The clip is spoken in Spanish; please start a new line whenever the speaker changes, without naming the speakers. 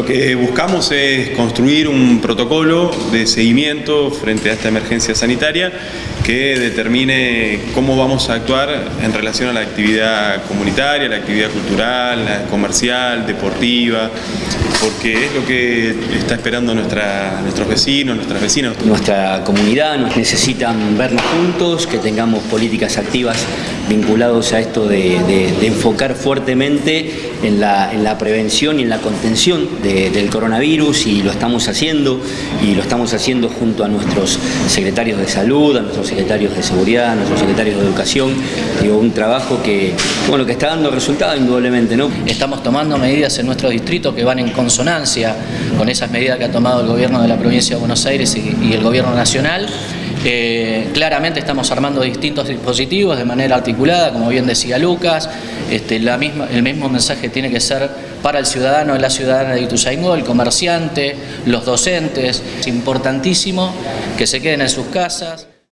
Lo que buscamos es construir un protocolo de seguimiento frente a esta emergencia sanitaria que determine cómo vamos a actuar en relación a la actividad comunitaria, la actividad cultural, la comercial, deportiva, porque es lo que está esperando nuestra, nuestros vecinos, nuestras vecinas.
Nuestra comunidad nos necesitan vernos juntos, que tengamos políticas activas vinculados a esto de, enfocar fuertemente en la, en la, prevención y en la contención del coronavirus y lo estamos haciendo y lo estamos haciendo junto a nuestros secretarios de salud, a nuestros secretarios de seguridad, a nuestros secretarios de educación, digo, un trabajo que, bueno, que está dando resultados indudablemente. ¿no?
Estamos tomando medidas en nuestro distrito que van en con esas medidas que ha tomado el gobierno de la provincia de Buenos Aires y, el gobierno nacional. Eh, claramente estamos armando distintos dispositivos de manera articulada, como bien decía Lucas, este, el mismo mensaje tiene que ser para el ciudadano y la ciudadana de Ituzaingó, el comerciante, los docentes. Es importantísimo que se queden en sus casas.